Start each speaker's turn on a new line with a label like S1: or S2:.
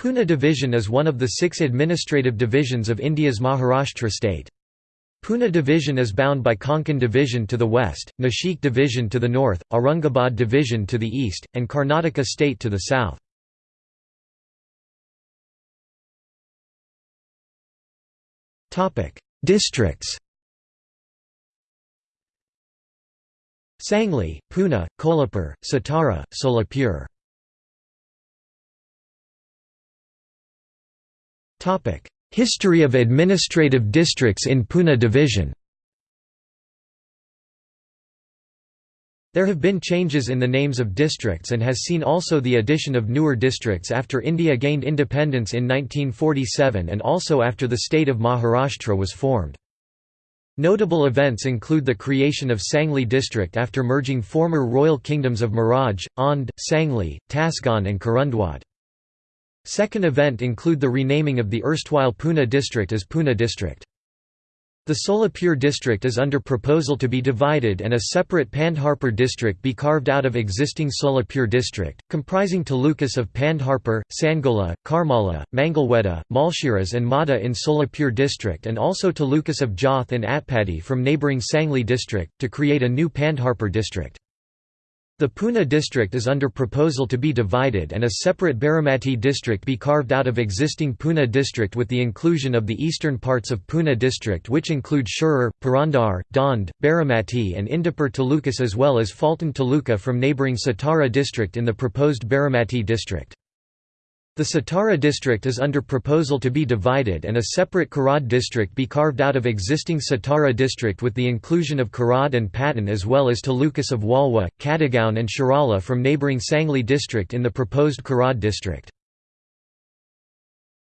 S1: Pune division is one of the six administrative divisions of India's Maharashtra state. Pune division is bound by Konkan division to the west, Nashik division to the north, Aurangabad division to the east, and Karnataka state to the south. Districts Sangli, Pune, Kolhapur, Satara, Solapur History of administrative districts in Pune division There have been changes in the names of districts and has seen also the addition of newer districts after India gained independence in 1947 and also after the state of Maharashtra was formed. Notable events include the creation of Sangli district after merging former royal kingdoms of Miraj, Aundh, Sangli, Tasgaon and Kurundwad. Second event include the renaming of the erstwhile Poona district as Pune district. The Solapur district is under proposal to be divided and a separate Pandharpur district be carved out of existing Solapur district, comprising talukas of Pandharpur, Sangola, Karmala, Mangalweda, Malshiras and Madha in Solapur district and also talukas of Jath and Atpadi from neighbouring Sangli district, to create a new Pandharpur district. The Pune district is under proposal to be divided and a separate Baramati district be carved out of existing Pune district with the inclusion of the eastern parts of Pune district which include Shirur, Purandar, Daund, Baramati and Indapur talukas as well as Phaltan taluka from neighbouring Satara district in the proposed Baramati district. The Satara district is under proposal to be divided and a separate Karad district be carved out of existing Satara district with the inclusion of Karad and Patan as well as talukas of Walwa, Kadegaon and Shirala from neighbouring Sangli district in the proposed Karad district.